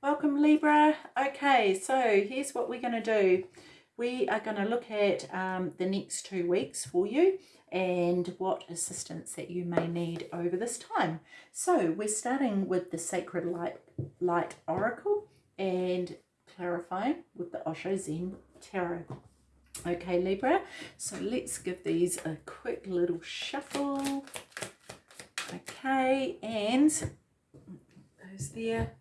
Welcome Libra. Okay, so here's what we're going to do. We are going to look at um, the next two weeks for you and what assistance that you may need over this time. So we're starting with the Sacred Light, Light Oracle and clarifying with the Osho Zen Tarot. Okay, Libra, so let's give these a quick little shuffle. Okay, and those there.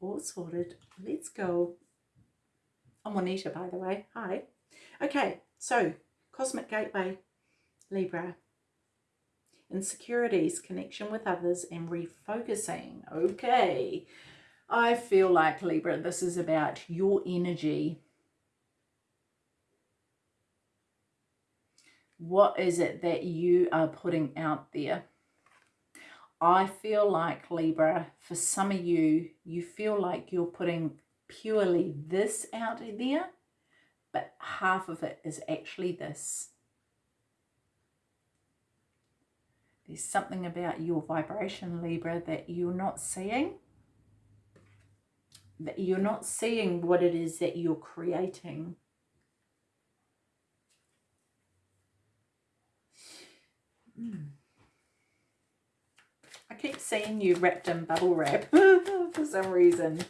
All sorted. Let's go. I'm Juanita, by the way. Hi. Okay, so Cosmic Gateway, Libra. Insecurities, connection with others, and refocusing. Okay. I feel like, Libra, this is about your energy. What is it that you are putting out there? I feel like, Libra, for some of you, you feel like you're putting purely this out there, but half of it is actually this. There's something about your vibration, Libra, that you're not seeing. That you're not seeing what it is that you're creating. Mm. I keep seeing you wrapped in bubble wrap for some reason.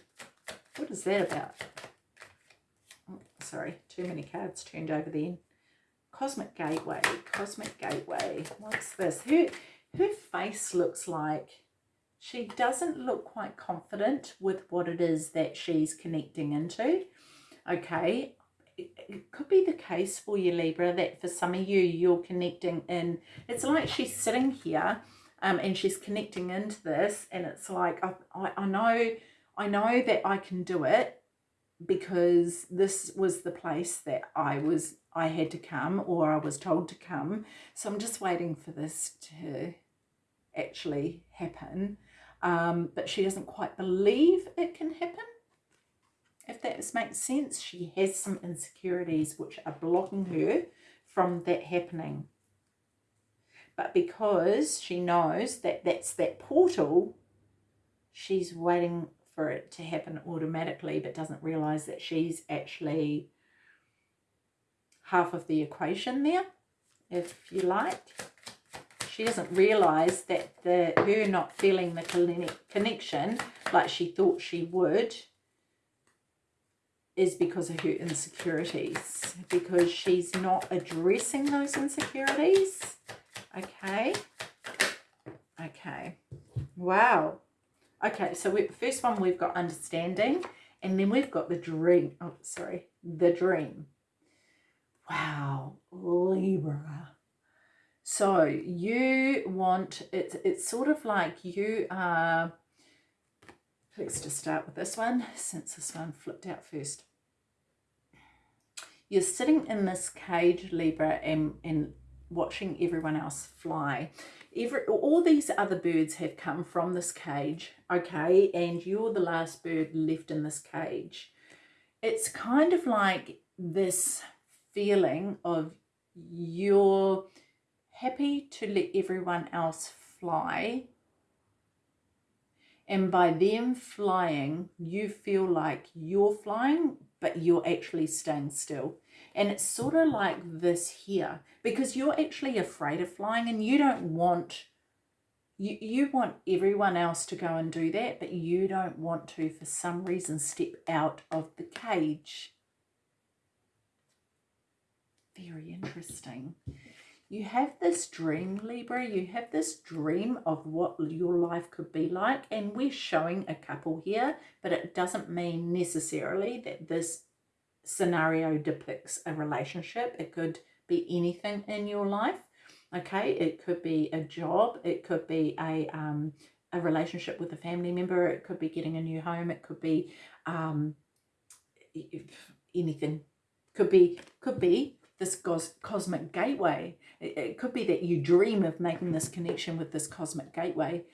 What is that about? Oh, sorry, too many cards turned over then. Cosmic Gateway, Cosmic Gateway. What's this? Her, her face looks like she doesn't look quite confident with what it is that she's connecting into. Okay, it could be the case for you, Libra, that for some of you, you're connecting in. It's like she's sitting here um, and she's connecting into this and it's like, I, I, I know, I know that I can do it because this was the place that I was, I had to come or I was told to come. So I'm just waiting for this to actually happen. Um, but she doesn't quite believe it can happen if that makes sense. She has some insecurities which are blocking her from that happening. But because she knows that that's that portal, she's waiting for it to happen automatically, but doesn't realize that she's actually half of the equation there, if you like. She doesn't realize that the her not feeling the connection like she thought she would is because of her insecurities because she's not addressing those insecurities okay. Okay. Wow. Okay so we, first one we've got understanding and then we've got the dream oh sorry the dream. Wow libra. So you want it's it's sort of like you are let's just start with this one since this one flipped out first. You're sitting in this cage, Libra, and, and watching everyone else fly. Every, all these other birds have come from this cage, okay, and you're the last bird left in this cage. It's kind of like this feeling of you're happy to let everyone else fly and by them flying you feel like you're flying but you're actually staying still. And it's sort of like this here, because you're actually afraid of flying and you don't want, you, you want everyone else to go and do that, but you don't want to, for some reason, step out of the cage. Very interesting. You have this dream, Libra, you have this dream of what your life could be like. And we're showing a couple here, but it doesn't mean necessarily that this scenario depicts a relationship. It could be anything in your life. Okay, it could be a job. It could be a, um, a relationship with a family member. It could be getting a new home. It could be um, anything. Could be, could be this cos cosmic gateway. It, it, could be that you dream of making this connection with this cosmic gateway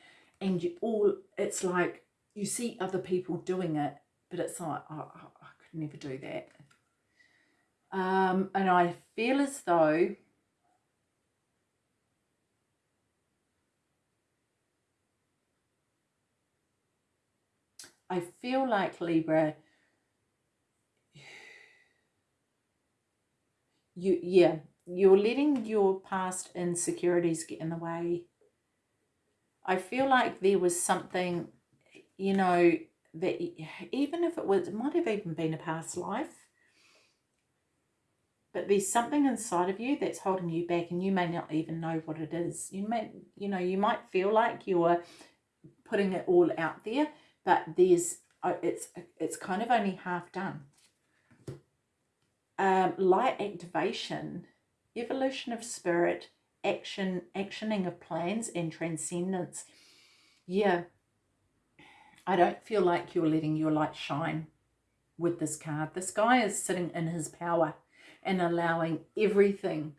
and you all, it's like you see other people doing it, but it's like, oh, I could never do that. Um, and I feel as though I feel like Libra, you, yeah, you're letting your past insecurities get in the way. I feel like there was something, you know, that even if it was, it might have even been a past life, but there's something inside of you that's holding you back and you may not even know what it is. You may, you know, you might feel like you're putting it all out there, but there's, uh, it's, it's kind of only half done. Um, light activation, evolution of spirit, action, actioning of plans and transcendence. Yeah, I don't feel like you're letting your light shine with this card. This guy is sitting in his power and allowing everything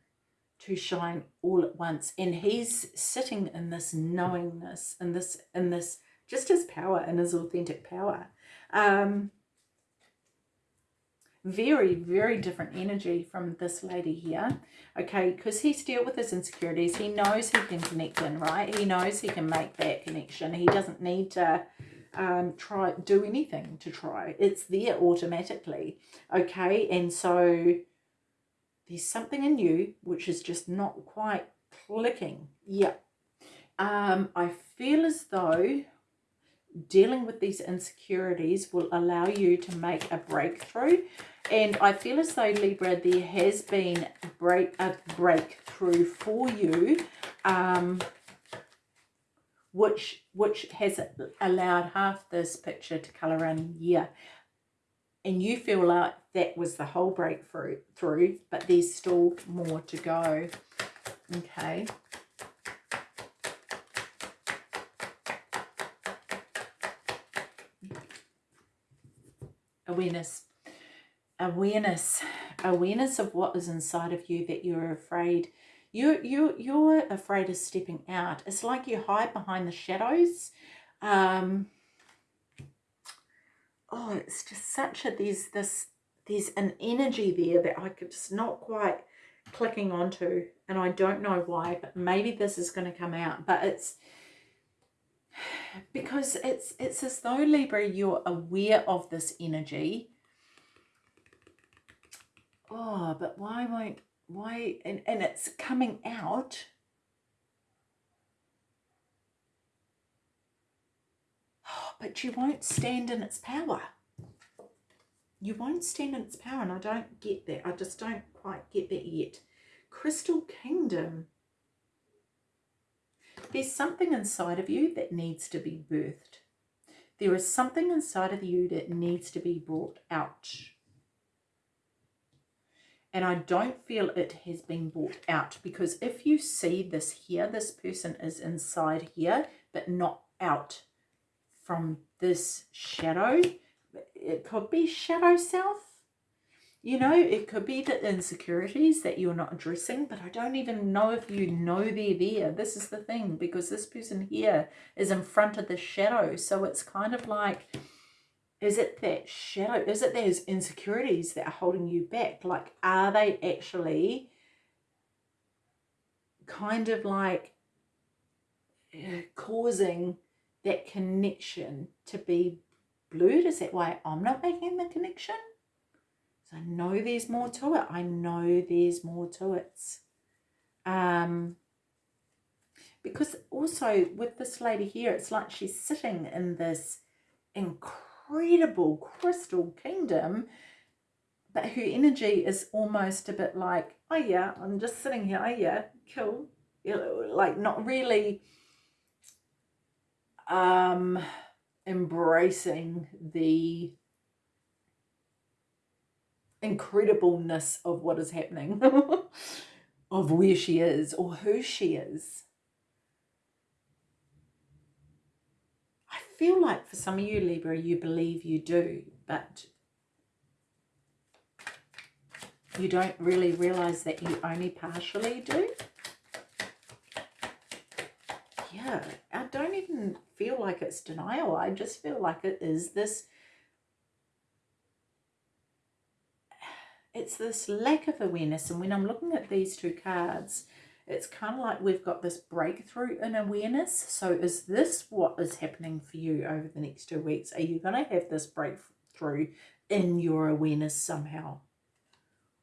to shine all at once. And he's sitting in this knowingness, in this, in this, just his power and his authentic power. Um, very, very different energy from this lady here. Okay, because he's dealt with his insecurities. He knows he can connect in, right? He knows he can make that connection. He doesn't need to um, try do anything to try. It's there automatically. Okay, and so there's something in you which is just not quite clicking. Yeah. Um, I feel as though dealing with these insecurities will allow you to make a breakthrough. And I feel as though, Libra, there has been a, break, a breakthrough for you, um, which, which has allowed half this picture to colour in. Yeah and you feel like that was the whole breakthrough through but there's still more to go. Okay. Awareness. Awareness. Awareness of what is inside of you that you're afraid. You you you're afraid of stepping out. It's like you hide behind the shadows. Um oh, it's just such a, there's this, there's an energy there that I could just not quite clicking onto. And I don't know why, but maybe this is going to come out. But it's, because it's, it's as though Libra, you're aware of this energy. Oh, but why won't, why, and, and it's coming out. Oh, but you won't stand in its power. You won't stand in its power, and I don't get that. I just don't quite get that yet. Crystal Kingdom. There's something inside of you that needs to be birthed. There is something inside of you that needs to be brought out. And I don't feel it has been brought out because if you see this here, this person is inside here, but not out from this shadow. It could be shadow self. You know, it could be the insecurities that you're not addressing, but I don't even know if you know they're there. This is the thing, because this person here is in front of the shadow. So it's kind of like, is it that shadow? Is it those insecurities that are holding you back? Like, are they actually kind of like uh, causing that connection to be Is that why I'm not making the connection? So I know there's more to it. I know there's more to it. Um, because also with this lady here, it's like she's sitting in this incredible crystal kingdom, but her energy is almost a bit like, oh yeah, I'm just sitting here, oh yeah, cool. Like not really um, embracing the incredibleness of what is happening, of where she is or who she is. I feel like for some of you, Libra, you believe you do, but you don't really realize that you only partially do. Yeah, I don't even feel like it's denial. I just feel like it is this, it's this lack of awareness. And when I'm looking at these two cards, it's kind of like we've got this breakthrough in awareness. So is this what is happening for you over the next two weeks? Are you going to have this breakthrough in your awareness somehow?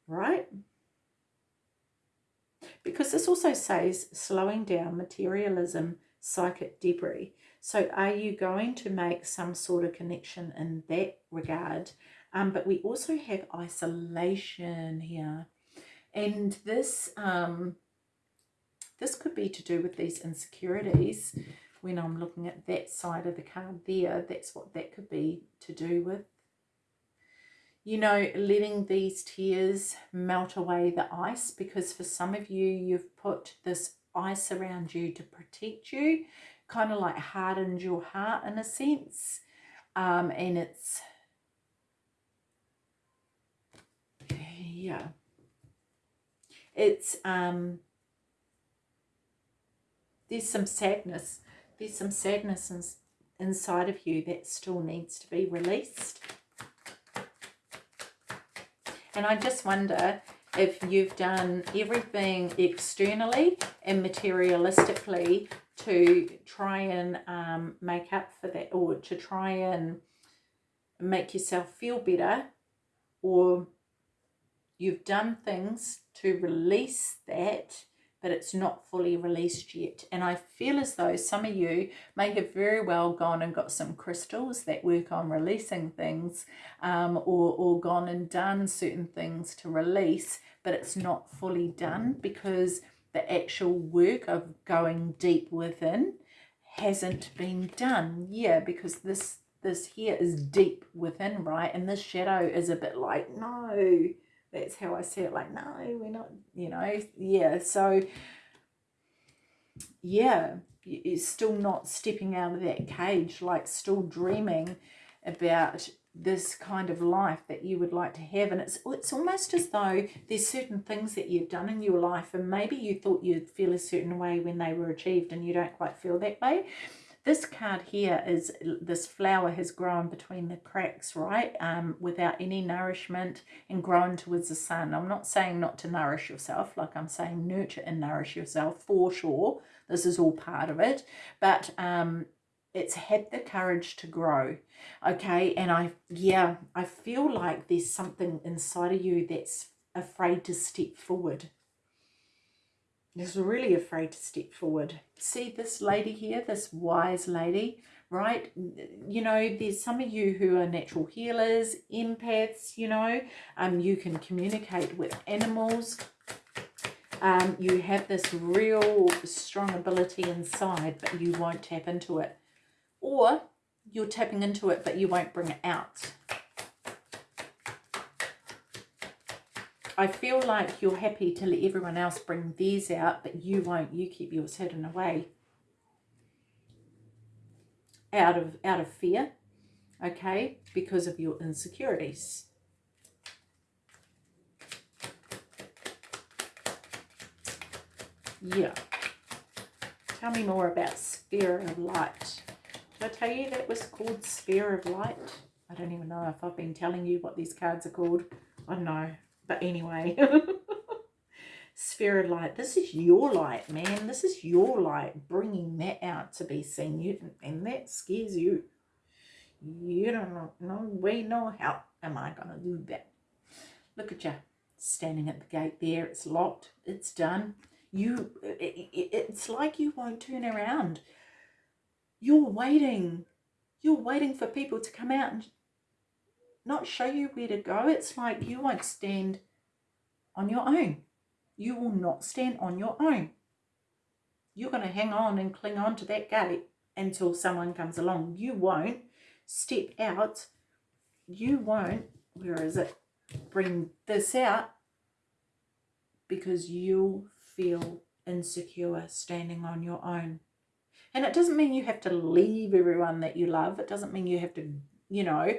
Right? Because this also says slowing down materialism, psychic debris. So are you going to make some sort of connection in that regard? Um, but we also have isolation here. And this um, this could be to do with these insecurities. When I'm looking at that side of the card there, that's what that could be to do with. You know, letting these tears melt away the ice because for some of you, you've put this ice around you to protect you, kind of like hardened your heart in a sense. Um, and it's, yeah, it's, um, there's some sadness. There's some sadness in, inside of you that still needs to be released. And I just wonder if you've done everything externally and materialistically to try and um, make up for that or to try and make yourself feel better or you've done things to release that but it's not fully released yet. And I feel as though some of you may have very well gone and got some crystals that work on releasing things um, or, or gone and done certain things to release, but it's not fully done because the actual work of going deep within hasn't been done. Yeah, because this this here is deep within, right? And this shadow is a bit like, no, that's how I see it. Like, no, we're not, you know, yeah. So, yeah, it's still not stepping out of that cage, like still dreaming about this kind of life that you would like to have and it's it's almost as though there's certain things that you've done in your life and maybe you thought you'd feel a certain way when they were achieved and you don't quite feel that way this card here is this flower has grown between the cracks, right? Um, without any nourishment and grown towards the sun. I'm not saying not to nourish yourself, like I'm saying nurture and nourish yourself for sure. This is all part of it. But um, it's had the courage to grow okay and i yeah i feel like there's something inside of you that's afraid to step forward is really afraid to step forward. See this lady here, this wise lady, right? You know, there's some of you who are natural healers, empaths, you know, um, you can communicate with animals. Um, you have this real strong ability inside, but you won't tap into it. Or you're tapping into it, but you won't bring it out. I feel like you're happy to let everyone else bring theirs out, but you won't. You keep yours hidden away. Out of, out of fear, okay, because of your insecurities. Yeah. Tell me more about Sphere of Light. Did I tell you that was called Sphere of Light? I don't even know if I've been telling you what these cards are called. I don't know. But anyway, sphere of light. This is your light, man. This is your light, bringing that out to be seen. You and that scares you. You don't know. No way, no how am I gonna do that? Look at you standing at the gate there. It's locked. It's done. You. It, it, it's like you won't turn around. You're waiting. You're waiting for people to come out and not show you where to go. It's like you won't stand on your own. You will not stand on your own. You're going to hang on and cling on to that gate until someone comes along. You won't step out. You won't, where is it, bring this out because you'll feel insecure standing on your own. And it doesn't mean you have to leave everyone that you love. It doesn't mean you have to, you know,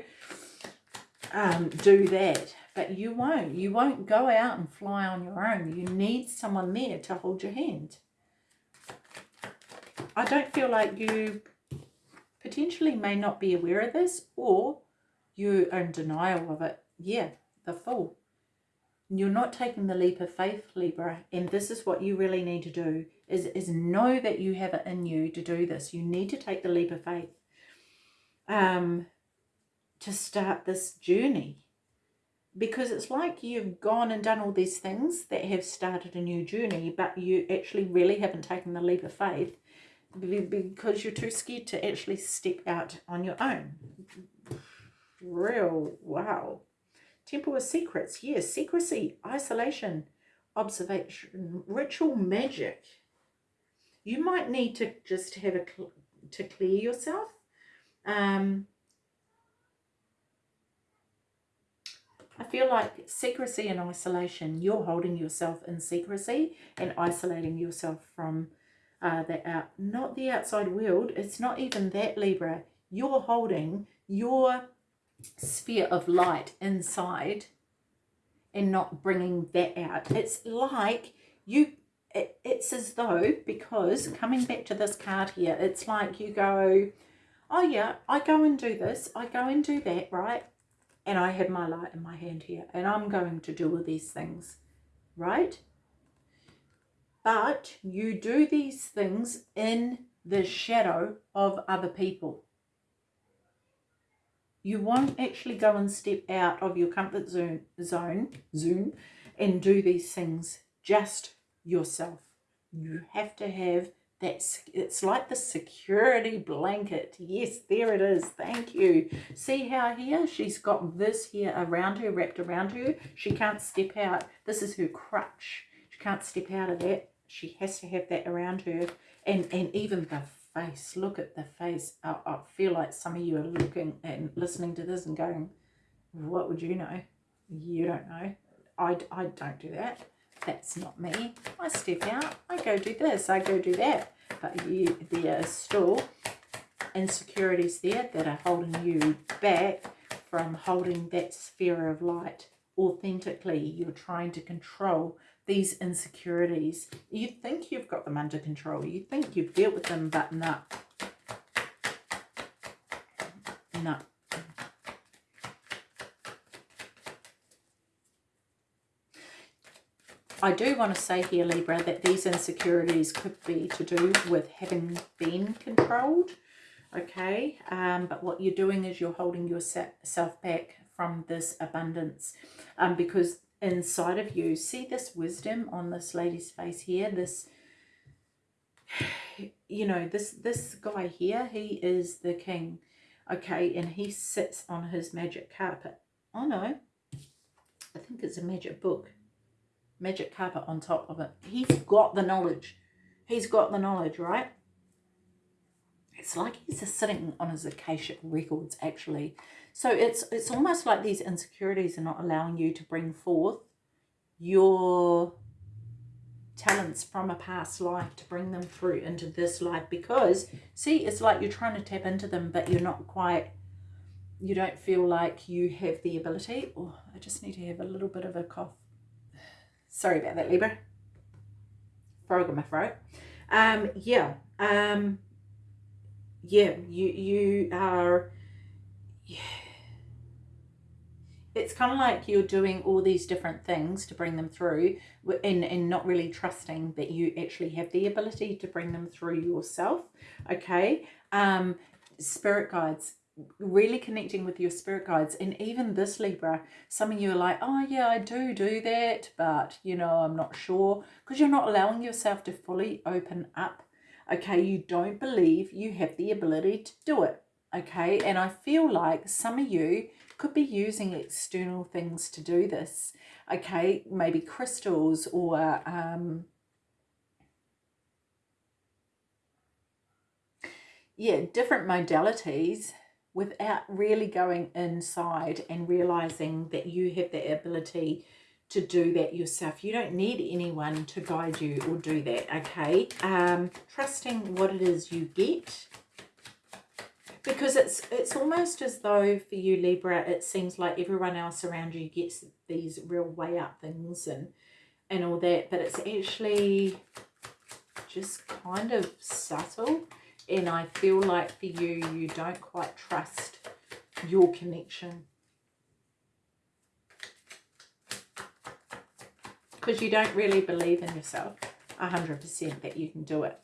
um, do that. But you won't. You won't go out and fly on your own. You need someone there to hold your hand. I don't feel like you potentially may not be aware of this or you are in denial of it. Yeah, the fool. you're not taking the leap of faith, Libra, and this is what you really need to do, is, is know that you have it in you to do this. You need to take the leap of faith um, to start this journey. Because it's like you've gone and done all these things that have started a new journey, but you actually really haven't taken the leap of faith because you're too scared to actually step out on your own. Real, wow. Temple of Secrets, yes, secrecy, isolation, observation, ritual magic. You might need to just have a, to clear yourself. Um, I feel like secrecy and isolation, you're holding yourself in secrecy and isolating yourself from uh, the out, not the outside world. It's not even that, Libra. You're holding your sphere of light inside and not bringing that out. It's like you, it, it's as though, because coming back to this card here, it's like you go, oh yeah, I go and do this, I go and do that, right? And I have my light in my hand here and I'm going to do all these things, right? But you do these things in the shadow of other people you won't actually go and step out of your comfort zone, zone, zone and do these things just yourself. You have to have that, it's like the security blanket. Yes, there it is. Thank you. See how here she's got this here around her, wrapped around her. She can't step out. This is her crutch. She can't step out of that. She has to have that around her. And, and even the face. Look at the face. I, I feel like some of you are looking and listening to this and going, what would you know? You don't know. I, I don't do that. That's not me. I step out. I go do this. I go do that. But you, there uh, are still insecurities there that are holding you back from holding that sphere of light authentically. You're trying to control these insecurities. You think you've got them under control. You think you've dealt with them, but no. No. I do want to say here, Libra, that these insecurities could be to do with having been controlled, okay? Um, but what you're doing is you're holding yourself back from this abundance um, because inside of you. See this wisdom on this lady's face here? This, you know, this, this guy here, he is the king, okay? And he sits on his magic carpet. Oh, no. I think it's a magic book. Magic carpet on top of it. He's got the knowledge. He's got the knowledge, right? It's like he's just sitting on his Akashic records, actually. So it's it's almost like these insecurities are not allowing you to bring forth your talents from a past life to bring them through into this life because see it's like you're trying to tap into them but you're not quite you don't feel like you have the ability oh I just need to have a little bit of a cough sorry about that Libra. Frog in my throat. Um yeah um yeah you you are yeah. It's kind of like you're doing all these different things to bring them through and, and not really trusting that you actually have the ability to bring them through yourself okay? Um spirit guides really connecting with your spirit guides. And even this libra some of you are like oh yeah i do do that but you know i'm not sure. Because you're not allowing yourself to fully open up okay? You don't believe you have the ability to do it okay? And i feel like some of you could be using external things to do this. Okay, maybe crystals or um, yeah, different modalities without really going inside and realizing that you have the ability to do that yourself. You don't need anyone to guide you or do that, okay? Um, trusting what it is you get because it's it's almost as though for you Libra it seems like everyone else around you gets these real way up things and and all that but it's actually just kind of subtle and I feel like for you you don't quite trust your connection because you don't really believe in yourself 100% that you can do it.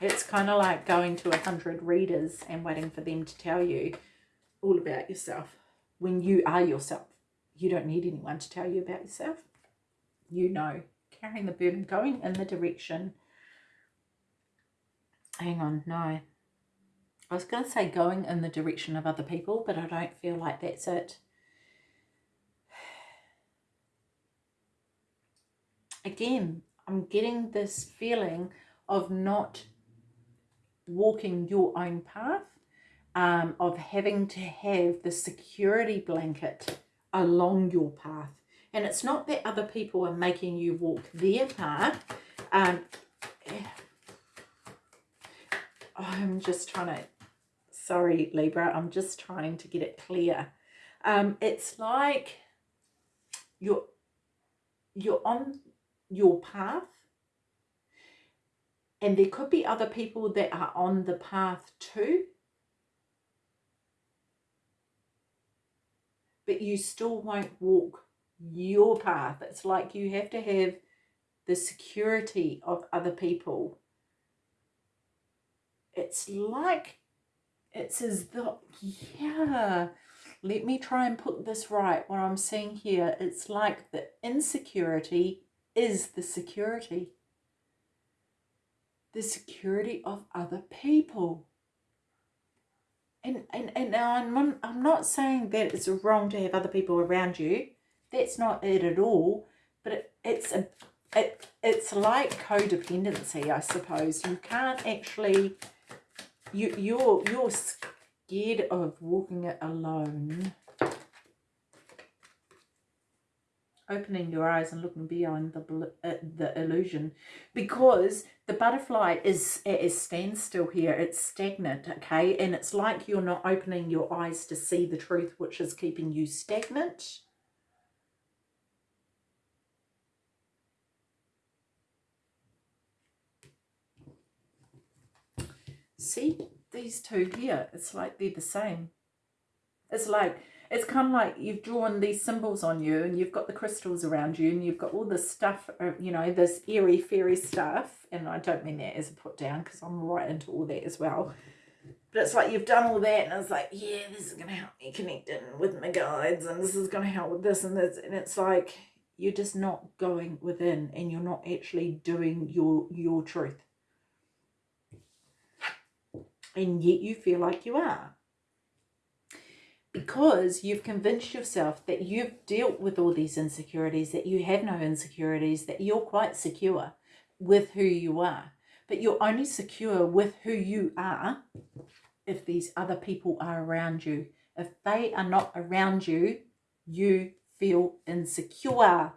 It's kind of like going to a hundred readers and waiting for them to tell you all about yourself when you are yourself. You don't need anyone to tell you about yourself. You know, carrying the burden, going in the direction. Hang on, no. I was going to say going in the direction of other people, but I don't feel like that's it. Again, I'm getting this feeling of not walking your own path, um, of having to have the security blanket along your path. And it's not that other people are making you walk their path. Um, I'm just trying to, sorry Libra, I'm just trying to get it clear. Um, it's like you're, you're on your path and there could be other people that are on the path too. But you still won't walk your path. It's like you have to have the security of other people. It's like, it's as though, yeah, let me try and put this right. What I'm seeing here, it's like the insecurity is the security the security of other people. And, and, and now I'm, I'm not saying that it's wrong to have other people around you. That's not it at all. But it, it's a it, it's like codependency, I suppose. You can't actually you you're you're scared of walking it alone. Opening your eyes and looking beyond the uh, the illusion. Because the butterfly is is standstill here. It's stagnant okay? And it's like you're not opening your eyes to see the truth which is keeping you stagnant see these two here it's like they're the same it's like it's kind of like you've drawn these symbols on you and you've got the crystals around you and you've got all this stuff, uh, you know, this airy fairy stuff. And I don't mean that as a put down because I'm right into all that as well. But it's like you've done all that and it's like, yeah, this is to help me connect in with my guides and this is going to help with this and this. And it's like you're just not going within and you're not actually doing your your truth. And yet you feel like you are because you've convinced yourself that you've dealt with all these insecurities, that you have no insecurities, that you're quite secure with who you are. But you're only secure with who you are if these other people are around you. If they are not around you, you feel insecure.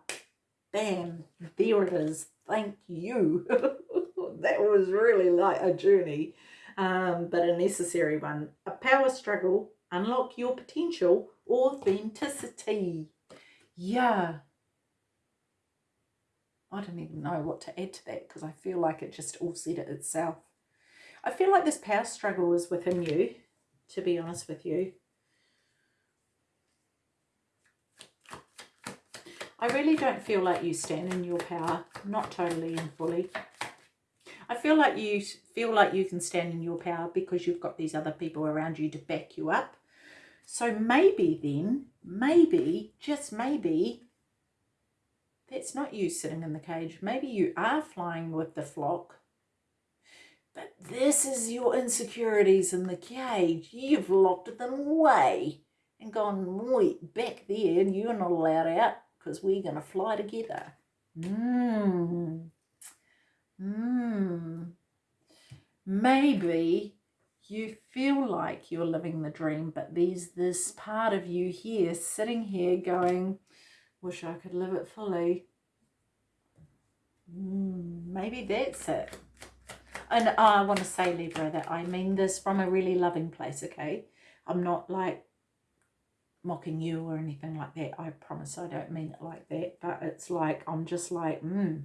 Bam, there it is. Thank you. that was really like a journey, um, but a necessary one. A power struggle unlock your potential authenticity. Yeah. I don't even know what to add to that because I feel like it just all said it itself. I feel like this power struggle is within you, to be honest with you. I really don't feel like you stand in your power, not totally and fully. I feel like you feel like you can stand in your power because you've got these other people around you to back you up. So maybe then, maybe, just maybe, that's not you sitting in the cage. Maybe you are flying with the flock. But this is your insecurities in the cage. You've locked them away and gone, wait, back there, and you're not allowed out because we're going to fly together. Mmm. Mmm. Maybe you feel like you're living the dream, but there's this part of you here, sitting here going, wish I could live it fully. Mm, maybe that's it. And I want to say, Libra, that I mean this from a really loving place, okay? I'm not like mocking you or anything like that. I promise I don't mean it like that. But it's like, I'm just like, hmm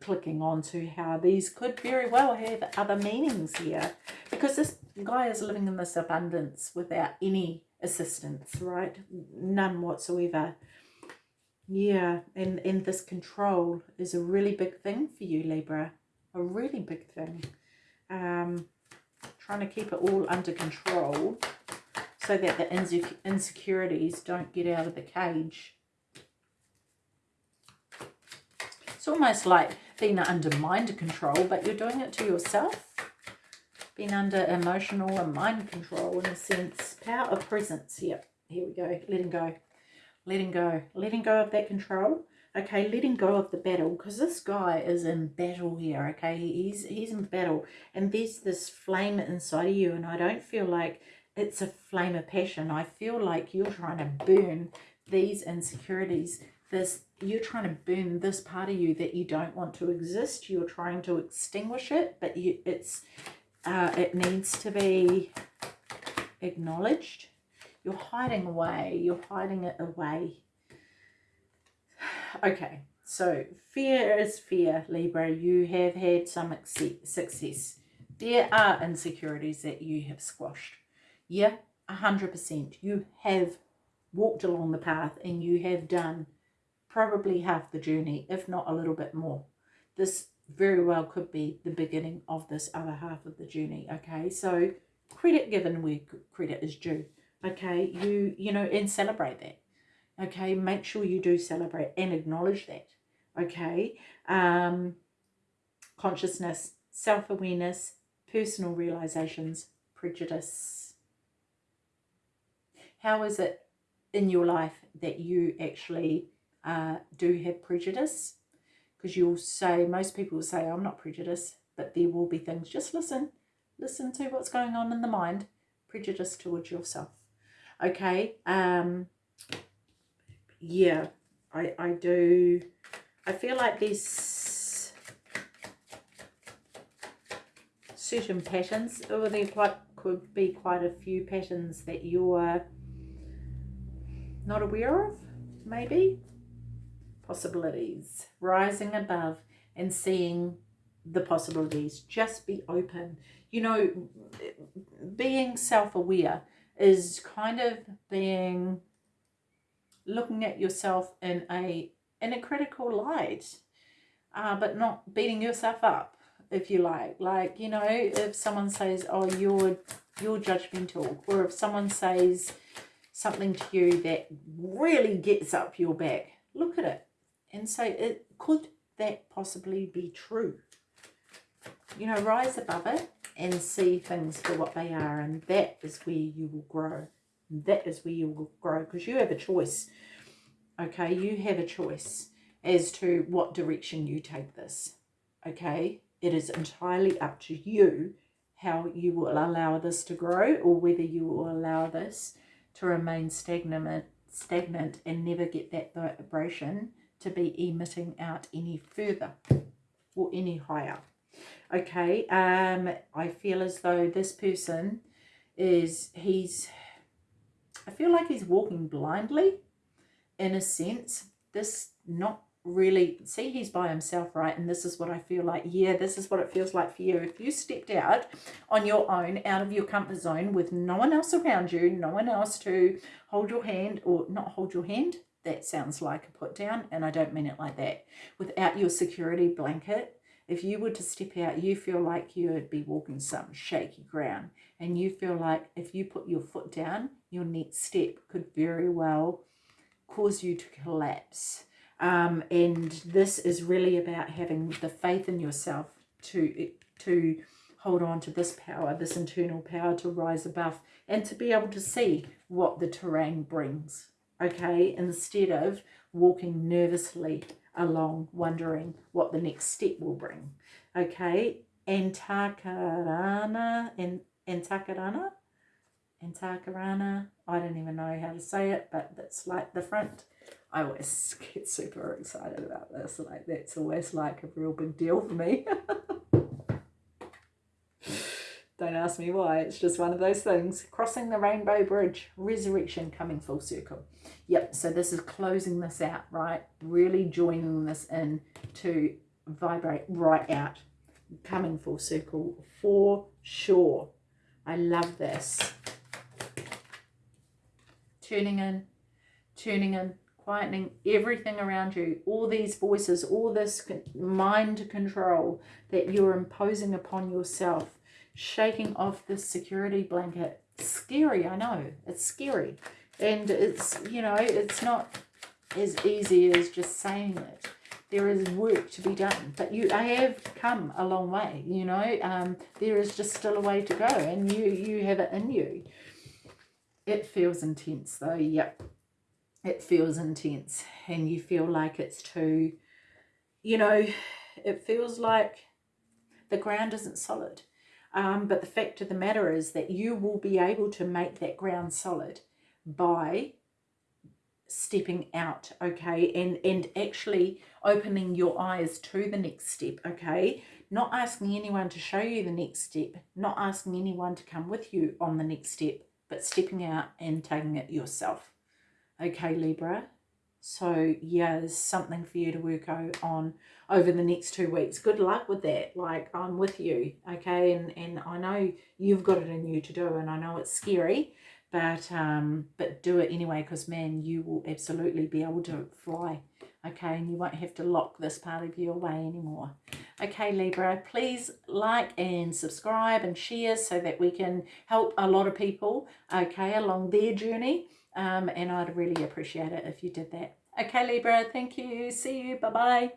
clicking on to how these could very well have other meanings here because this guy is living in this abundance without any assistance right none whatsoever Yeah, and, and this control is a really big thing for you, Libra. A really big thing. Um, trying to keep it all under control so that the insecurities don't get out of the cage. It's almost like being under mind control, but you're doing it to yourself. Being under emotional and mind control in a sense. Power of presence. Yep, here we go. Letting go. Letting go. Letting go of that control. Okay, letting go of the battle. Because this guy is in battle here, okay? He's, he's in battle. And there's this flame inside of you. And I don't feel like it's a flame of passion. I feel like you're trying to burn these insecurities. This You're trying to burn this part of you that you don't want to exist. You're trying to extinguish it. But you, it's uh, it needs to be acknowledged. You're hiding away. You're hiding it away. Okay, so fear is fear, Libra. You have had some success. There are insecurities that you have squashed. Yeah, 100%. You have walked along the path and you have done probably half the journey, if not a little bit more. This very well could be the beginning of this other half of the journey okay? So credit given where credit is due okay? You you know and celebrate that okay? Make sure you do celebrate and acknowledge that okay? Um consciousness self-awareness personal realizations prejudice. How is it in your life that you actually uh, do have prejudice because you'll say, most people will say, I'm not prejudiced, but there will be things. Just listen. Listen to what's going on in the mind. Prejudice towards yourself. Okay. Um, yeah, I, I do. I feel like there's certain patterns, or there quite could be quite a few patterns that you're not aware of, maybe possibilities, rising above and seeing the possibilities. Just be open. You know, being self-aware is kind of being looking at yourself in a in a critical light, uh, but not beating yourself up, if you like. Like, you know, if someone says, oh, you're, you're judgmental, or if someone says something to you that really gets up your back, look at it and say, it, could that possibly be true? You know, rise above it and see things for what they are. And that is where you will grow. That is where you will grow because you have a choice. Okay, you have a choice as to what direction you take this. Okay, it is entirely up to you how you will allow this to grow or whether you will allow this to remain stagnant, stagnant and never get that vibration to be emitting out any further or any higher. Okay, um, I feel as though this person is, he's, I feel like he's walking blindly in a sense. This not really, see he's by himself, right? And this is what I feel like, yeah, this is what it feels like for you. If you stepped out on your own, out of your comfort zone with no one else around you, no one else to hold your hand or not hold your hand, that sounds like a put down and I don't mean it like that. Without your security blanket, if you were to step out, you feel like you would be walking some shaky ground and you feel like if you put your foot down, your next step could very well cause you to collapse. Um, and this is really about having the faith in yourself to, to hold on to this power, this internal power to rise above and to be able to see what the terrain brings okay, instead of walking nervously along, wondering what the next step will bring, okay. Antakarana, and Antakarana, Antakarana, I don't even know how to say it, but that's like the front. I always get super excited about this, like that's always like a real big deal for me. Ask me why, it's just one of those things. Crossing the Rainbow Bridge, resurrection coming full circle. Yep, so this is closing this out, right? Really joining this in to vibrate right out, coming full circle for sure. I love this. Tuning in, tuning in, quietening everything around you, all these voices, all this mind control that you're imposing upon yourself, shaking off this security blanket. Scary, I know. It's scary. And it's, you know, it's not as easy as just saying it. There is work to be done, but you I have come a long way, you know. Um, there is just still a way to go, and you you have it in you. It feels intense though, yep. It feels intense, and you feel like it's too, you know, it feels like the ground isn't solid. Um, but the fact of the matter is that you will be able to make that ground solid by stepping out okay? And and actually opening your eyes to the next step okay? Not asking anyone to show you the next step not asking anyone to come with you on the next step but stepping out and taking it yourself. Okay libra so yeah there's something for you to work on over the next two weeks. Good luck with that. Like i'm with you okay? And and i know you've got it in you to do and i know it's scary but um but do it anyway because man you will absolutely be able to fly okay? And you won't have to lock this part of you away anymore. Okay libra please like and subscribe and share so that we can help a lot of people okay along their journey um and i'd really appreciate it if you did that. Okay libra thank you. See you. Bye bye